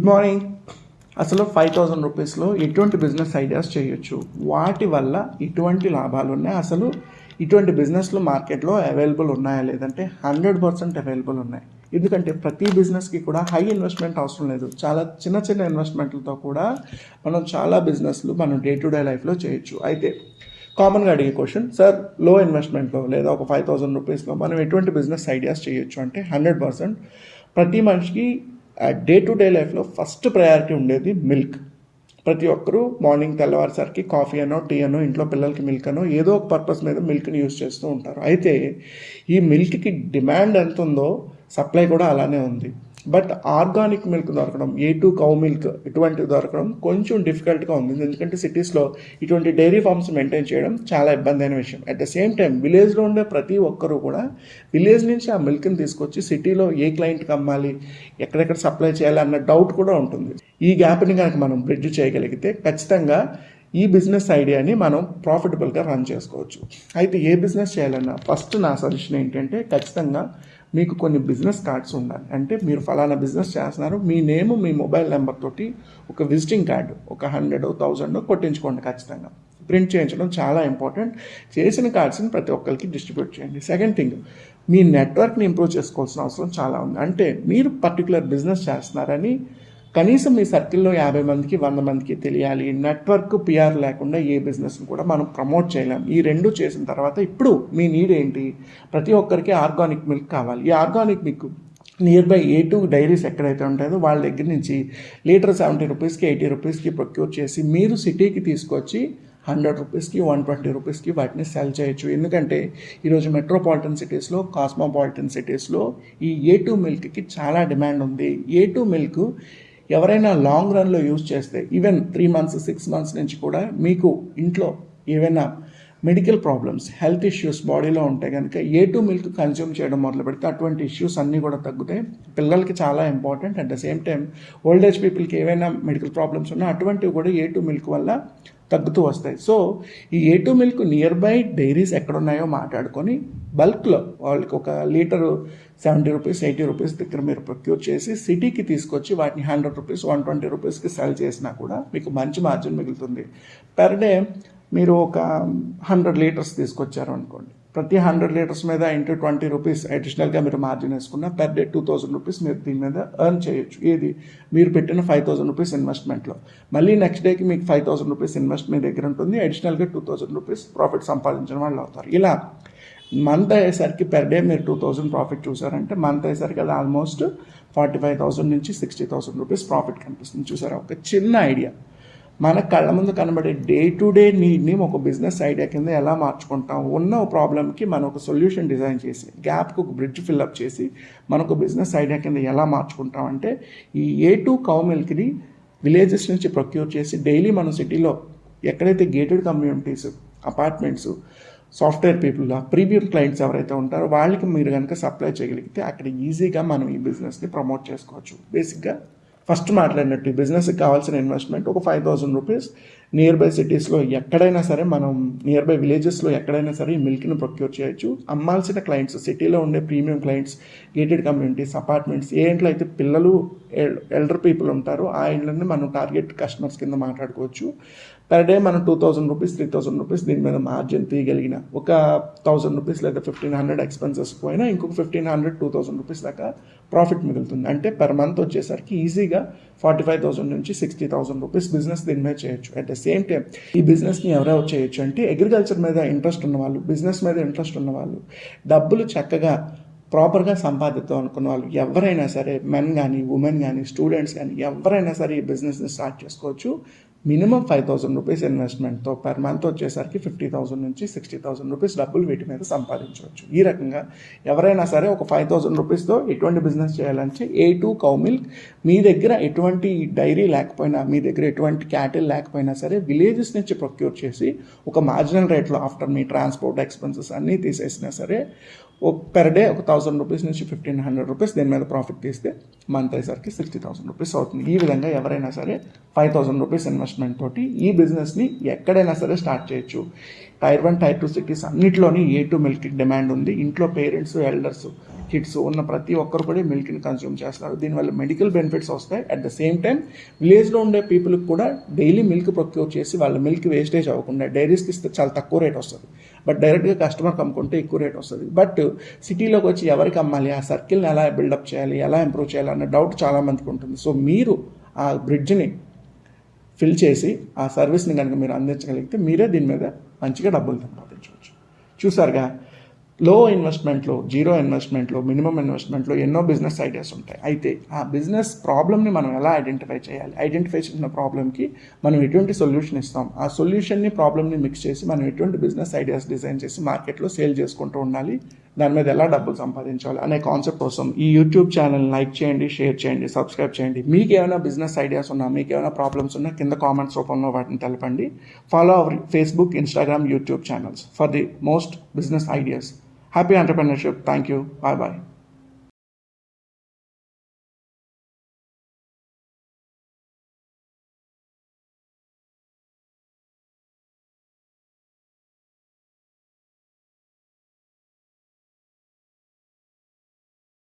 Good morning. అసలు five thousand రూపీస్లో ఎటువంటి బిజినెస్ ఐడియాస్ చేయొచ్చు. వాటి వల్ల ఎటువంటి లాభాలు ఉన్నాయి. అసలు ఇటువంటి బిజినెస్లు మార్కెట్లో అవైలబుల్ ఉన్నాయా లేదంటే హండ్రెడ్ పర్సెంట్ అవైలబుల్ ఉన్నాయి. ఎందుకంటే ప్రతి బిజినెస్కి కూడా హై ఇన్వెస్ట్మెంట్ అవసరం లేదు. చాలా చిన్న చిన్న ఇన్వెస్ట్మెంట్లతో కూడా మనం చాలా బిజినెస్లు మనం డే టు డే లైఫ్లో చేయొచ్చు. అయితే కామన్గా అడిగే క్వశ్చన్ సార్లో ఇన్వెస్ట్మెంట్లో లేదా ఒక ఫైవ్ థౌసండ్ రూపీస్లో మనం ఎటువంటి బిజినెస్ ఐడియాస్ చేయొచ్చు అంటే హండ్రెడ్ పర్సెంట్ ప్రతి మనిషికి డే టు డే లైఫ్లో ఫస్ట్ ప్రయారిటీ ఉండేది మిల్క్ ప్రతి ఒక్కరూ మార్నింగ్ తెల్లవారేసరికి కాఫీ అనో టీ అనో ఇంట్లో పిల్లలకి మిల్క్ అనో ఏదో ఒక పర్పస్ మీద మిల్క్ని యూస్ చేస్తూ ఉంటారు. అయితే ఈ మిల్క్కి డిమాండ్ ఎంత ఉందో సప్లై కూడా అలానే ఉంది. బట్ ఆర్గానిక్ మిల్క్ దొరకడం ఏ టూ కౌ మిల్క్ ఇటువంటివి దొరకడం కొంచెం డిఫికల్ట్గా ఉంది. ఎందుకంటే సిటీస్లో ఇటువంటి డైరీ ఫార్మ్స్ మెయింటైన్ చేయడం చాలా ఇబ్బంది అయిన విషయం అట్ ద సేమ్ టైం విలేజ్లో ఉండే ప్రతి ఒక్కరూ కూడా విలేజ్ నుంచి ఆ మిల్క్ని తీసుకొచ్చి సిటీలో ఏ క్లయింట్కి అమ్మాలి ఎక్కడెక్కడ సప్లై చేయాలి అన్న డౌట్ కూడా ఉంటుంది. ఈ గ్యాప్ని కనుక మనం బ్రిడ్జ్ చేయగలిగితే ఖచ్చితంగా ఈ బిజినెస్ ఐడియాని మనం ప్రాఫిటబుల్గా రన్ చేసుకోవచ్చు. అయితే ఏ బిజినెస్ చేయాలన్నా ఫస్ట్ నా సజెషన్ ఏంటంటే ఖచ్చితంగా మీకు కొన్ని బిజినెస్ కార్డ్స్ ఉండాలి. అంటే మీరు ఫలానా బిజినెస్ చేస్తున్నారు మీ నేమ్ మీ మొబైల్ నెంబర్ తోటి ఒక విజిటింగ్ కార్డు ఒక హండ్రెడ్ థౌజండ్ కొట్టించుకోండి ఖచ్చితంగా. ప్రింట్ చేయించడం చాలా ఇంపార్టెంట్ చేసిన కార్డ్స్ని ప్రతి ఒక్కరికి డిస్ట్రిబ్యూట్ చేయండి. సెకండ్ థింగ్ మీ నెట్వర్క్ని ఇంప్రూవ్ చేసుకోవాల్సిన అవసరం చాలా ఉంది. అంటే మీరు పర్టికులర్ బిజినెస్ చేస్తున్నారని కనీసం మీ సర్కిల్లో యాభై మందికి వంద మందికి తెలియాలి. నెట్వర్క్ పిఆర్ లేకుండా ఏ బిజినెస్ని కూడా మనం ప్రమోట్ చేయలేం. ఈ రెండు చేసిన తర్వాత ఇప్పుడు మీ నీడ్ ఏంటి? ప్రతి ఒక్కరికి ఆర్గానిక్ మిల్క్ కావాలి. ఈ organic milk near by A two dairies ఎక్కడైతే ఉంటాయో వాళ్ళ దగ్గర నుంచి లీటర్ సెవెంటీ రూపీస్కి ఎయిటీ రూపీస్కి ప్రొక్యూర్ చేసి మీరు సిటీకి తీసుకొచ్చి హండ్రెడ్ రూపీస్కి వన్ ట్వంటీ రూపీస్కి వాటిని సెల్ చేయొచ్చు. ఎందుకంటే ఈరోజు మెట్రోపాలిటన్ సిటీస్లో కాస్మోపాలిటన్ సిటీస్లో ఈ ఏ టూ మిల్క్కి చాలా డిమాండ్ ఉంది. ఏ టూ మిల్క్ ఎవరైనా లాంగ్ రన్లో యూజ్ చేస్తే even three months six months నుంచి కూడా మీకు ఇంట్లో ఏవైనా మెడికల్ ప్రాబ్లమ్స్ హెల్త్ ఇష్యూస్ బాడీలో ఉంటే కనుక ఏ టూ మిల్క్ కన్జ్యూమ్ చేయడం మొదలు పెడితే అటువంటి ఇష్యూస్ అన్నీ కూడా తగ్గుతాయి. పిల్లలకి చాలా important at the same time old age పీపుల్కి ఏవైనా మెడికల్ ప్రాబ్లమ్స్ ఉన్నా అటువంటివి కూడా ఏ టూ మిల్క్ వల్ల తగ్గుతూ వస్తాయి. సో ఈ A two milk near by dairies ఎక్కడున్నాయో మాట్లాడుకొని బల్క్లో వాళ్ళకి ఒక litre seventy rupees eighty rupees దగ్గర మీరు ప్రొక్యూర్ చేసి సిటీకి తీసుకొచ్చి వాటిని హండ్రెడ్ రూపీస్ వన్ ట్వంటీ రూపీస్కి సెల్ చేసినా కూడా మీకు మంచి మార్జిన్ మిగులుతుంది. పర్ డే మీరు ఒక హండ్రెడ్ లీటర్స్ తీసుకొచ్చారు అనుకోండి. ప్రతి హండ్రెడ్ లీటర్స్ మీద ఇంటూ ట్వంటీ రూపీస్ అడిషనల్గా మీరు మార్జిన్ వేసుకున్న per day two thousand rupees మీరు దీని మీద ఎర్న్ చేయొచ్చు. ఏది? మీరు పెట్టిన ఫైవ్ థౌసండ్ రూపీస్ ఇన్వెస్ట్మెంట్లో మళ్ళీ నెక్స్ట్ డేకి మీకు ఫైవ్ థౌసండ్ రూపీస్ ఇన్వెస్ట్ మీ దగ్గర ఉంటుంది. అడిషనల్గా టూ థౌసండ్ రూపీస్ ప్రాఫిట్ సంపాదించిన వాళ్ళు అవుతారు. ఇలా మంత్ అయ్యేసరికి పెర్ డే మీరు టూ థౌసండ్ ప్రాఫిట్ చూసారంటే మంత్ అయ్యేసరికి అది ఆల్మోస్ట్ ఫార్టీ ఫైవ్ థౌసండ్ నుంచి సిక్స్టీ థౌసండ్ రూపీస్ ప్రాఫిట్ కనిపిస్తుంది. చూసారా? ఒక చిన్న ఐడియా మన కళ్ళ ముందు కనబడే డే టు డే నీడ్ని ఒక బిజినెస్ ఐడియా కింద ఎలా మార్చుకుంటాం ఉన్న ప్రాబ్లమ్కి మనం ఒక సొల్యూషన్ డిజైన్ చేసి గ్యాప్కి ఒక బ్రిడ్జ్ ఫిల్అప్ చేసి మనకు బిజినెస్ ఐడియా కింద ఎలా మార్చుకుంటాం అంటే ఈ ఏ టూ కౌ మిల్క్ని విలేజెస్ నుంచి ప్రొక్యూర్ చేసి డైలీ మన సిటీలో ఎక్కడైతే gated communities apartments software people premium clients ఎవరైతే ఉంటారో వాళ్ళకి మీరు కనుక సప్లై చేయగలిగితే అక్కడ ఈజీగా మనం ఈ బిజినెస్ని ప్రమోట్ చేసుకోవచ్చు. బేసిక్గా ఫస్ట్ మాట్లాడినట్టు ఈ బిజినెస్కి కావాల్సిన ఇన్వెస్ట్మెంట్ ఒక five thousand rupees near by సిటీస్లో ఎక్కడైనా సరే మనం నియర్ బై విలేజెస్లో ఎక్కడైనా సరే ఈ మిల్క్ని ప్రొక్యూర్ చేయొచ్చు. అమ్మాల్సిన క్లయింట్స్ సిటీలో ఉండే premium clients gated communities apartments ఏ ఇంట్లో అయితే పిల్లలు ఎల్డర్ పీపుల్ ఉంటారో ఆ ఇండ్లని మనం టార్గెట్ కస్టమర్స్ కింద మాట్లాడుకోవచ్చు. పర్ డే మనం two thousand rupees three thousand rupees దీని మీద మార్జిన్ తీయగలిగిన ఒక థౌసండ్ రూపీస్ లేదా ఫిఫ్టీన్ హండ్రెడ్ ఎక్స్పెన్సెస్ పోయినా ఇంకొక fifteen hundred two thousand rupees దాకా ప్రాఫిట్ మిగులుతుంది. అంటే పర్ మంత్ వచ్చేసరికి ఈజీగా ఫార్టీ ఫైవ్ థౌసండ్ నుంచి సిక్స్టీ థౌసండ్ రూపీస్ బిజినెస్ దీని మీద చేయొచ్చు. అట్ ద సేమ్ టైం ఈ బిజినెస్ని ఎవరెవరు చేయొచ్చు అంటే అగ్రికల్చర్ మీద ఇంట్రెస్ట్ ఉన్న వాళ్ళు బిజినెస్ మీద ఇంట్రెస్ట్ ఉన్నవాళ్ళు డబ్బులు చక్కగా ప్రాపర్గా సంపాదిద్దాం అనుకున్న వాళ్ళు ఎవరైనా సరే మెన్ కానీ ఉమెన్ కానీ స్టూడెంట్స్ కానీ ఎవరైనా సరే ఈ బిజినెస్ని స్టార్ట్ చేసుకోవచ్చు. మినిమం ఫైవ్ థౌసండ్ రూపీస్ ఇన్వెస్ట్మెంట్తో పర్ మంత్ వచ్చేసరికి ఫిఫ్టీ థౌసండ్ నుంచి సిక్స్టీ థౌసండ్ రూపీస్ డబ్బులు వీటి మీద సంపాదించవచ్చు. ఈ రకంగా ఎవరైనా సరే ఒక ఫైవ్ థౌసండ్ రూపీస్తో ఎటువంటి బిజినెస్ చేయాలంటే ఏ టూ కౌ మిల్క్ మీ దగ్గర ఎటువంటి డైరీ లేకపోయినా మీ దగ్గర ఎటువంటి క్యాటిల్ లేకపోయినా సరే విలేజెస్ నుంచి ప్రొక్యూర్ చేసి ఒక మార్జినల్ రేట్లో ఆఫ్టర్ మీ ట్రాన్స్పోర్ట్ ఎక్స్పెన్సెస్ అన్నీ తీసేసినా సరే పెర్ డే ఒక థౌసండ్ రూపీస్ నుంచి ఫిఫ్టీన్ హండ్రెడ్ రూపీస్ దీని మీద ప్రాఫిట్ తీస్తే మంత్ అయ్యేసరికి సిక్స్టీ థౌసండ్ రూపీస్ అవుతుంది. ఈ విధంగా ఎవరైనా సరే ఫైవ్ థౌసండ్ రూపీస్ ఇన్వెస్ట్మెంట్ తోటి ఈ బిజినెస్ని ఎక్కడైనా సరే స్టార్ట్ చేయొచ్చు. Tier one tier two cities అన్నింటిలోని A two milk demand ఉంది. ఇంట్లో పేరెంట్స్ ఎల్డర్స్ కిడ్స్ ఉన్న ప్రతి ఒక్కరు కూడా మిల్క్ని కన్జ్యూమ్ చేస్తారు. దీనివల్ల మెడికల్ బెనిఫిట్స్ వస్తాయి. అట్ ద సేమ్ టైం విలేజ్లో ఉండే పీపుల్కి కూడా డైలీ మిల్క్ ప్రొక్యూర్ చేసి వాళ్ళ మిల్క్ వేస్టేజ్ అవ్వకుండా డైరీస్కి ఇస్తే చాలా తక్కువ రేట్ వస్తుంది. బట్ డైరెక్ట్గా కస్టమర్కి అమ్ముకుంటే ఎక్కువ రేట్ వస్తుంది. బట్ సిటీలోకి వచ్చి ఎవరికి అమ్మాలి? ఆ సర్కిల్ని ఎలా బిల్డప్ చేయాలి? ఎలా ఇంప్రూవ్ చేయాలి? అన్న డౌట్ చాలా మందికి ఉంటుంది. సో మీరు ఆ బ్రిడ్జ్ని ఫిల్ చేసి ఆ సర్వీస్ని కనుక మీరు అందించగలిగితే మీరే దీని మీద మంచిగా డబ్బులు సంపాదించవచ్చు. చూసారుగా? లో ఇన్వెస్ట్మెంట్లో జీరో ఇన్వెస్ట్మెంట్లో మినిమం ఇన్వెస్ట్మెంట్లో ఎన్నో బిజినెస్ ఐడియాస్ ఉంటాయి. అయితే ఆ బిజినెస్ ప్రాబ్లమ్ని మనం ఎలా ఐడెంటిఫై చేయాలి? ఐడెంటిఫై చేసిన ప్రాబ్లమ్కి మనం ఎటువంటి సొల్యూషన్ ఇస్తాం? ఆ సొల్యూషన్ని ప్రాబ్లమ్ని మిక్స్ చేసి మనం ఎటువంటి బిజినెస్ ఐడియాస్ డిజైన్ చేసి మార్కెట్లో సేల్ చేసుకుంటూ ఉండాలి? దాని మీద ఎలా డబ్బులు సంపాదించాలి? అనే కాన్సెప్ట్ కోసం ఈ యూట్యూబ్ ఛానల్ లైక్ చేయండి షేర్ చేయండి సబ్స్క్రైబ్ చేయండి. మీకు ఏమైనా బిజినెస్ ఐడియాస్ ఉన్నా మీకు ఏమైనా ప్రాబ్లమ్స్ ఉన్నా కింద కామెంట్స్ రూపంలో వాటిని తెలపండి. Follow our Facebook Instagram YouTube channels for the most business ideas. Happy entrepreneurship. Thank you. Bye bye.